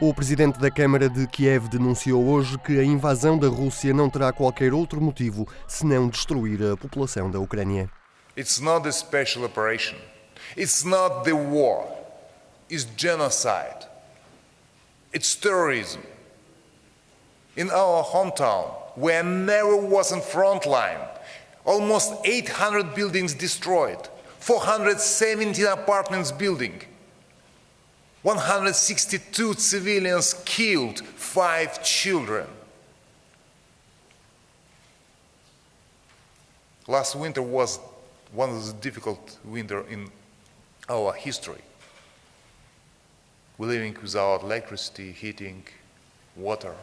O presidente da Câmara de Kiev denunciou hoje que a invasão da Rússia não terá qualquer outro motivo senão destruir a população da Ucrânia. It's not a special operation. It's not the war. It's genocide. It's terrorism. In our hometown, where never was in front line, almost 800 buildings destroyed, 417 apartments building. 162 civilians killed, five children. Last winter was one of the difficult winter in our history. We're living without electricity, heating, water.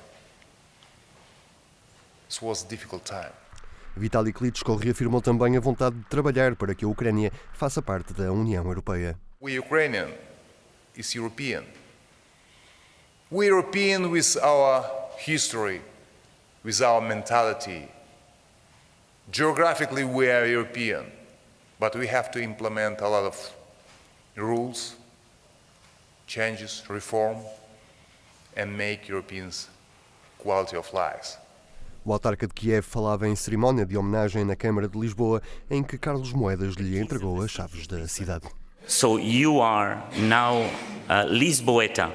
This was a difficult time. Vitaly Klitschko reafirmou também a vontade de trabalhar para que a Ucrânia faça parte da União Europeia. We Ukrainian is European. We European with our history, with our mentality. Geographically, we are European, but we have to implement a lot of rules, changes, reform, and make Europeans quality of lives. O autarca de Kiev falava em cerimónia de homenagem na Câmara de Lisboa, em que Carlos Moedas lhe entregou as chaves da cidade. So you are now a Lisboeta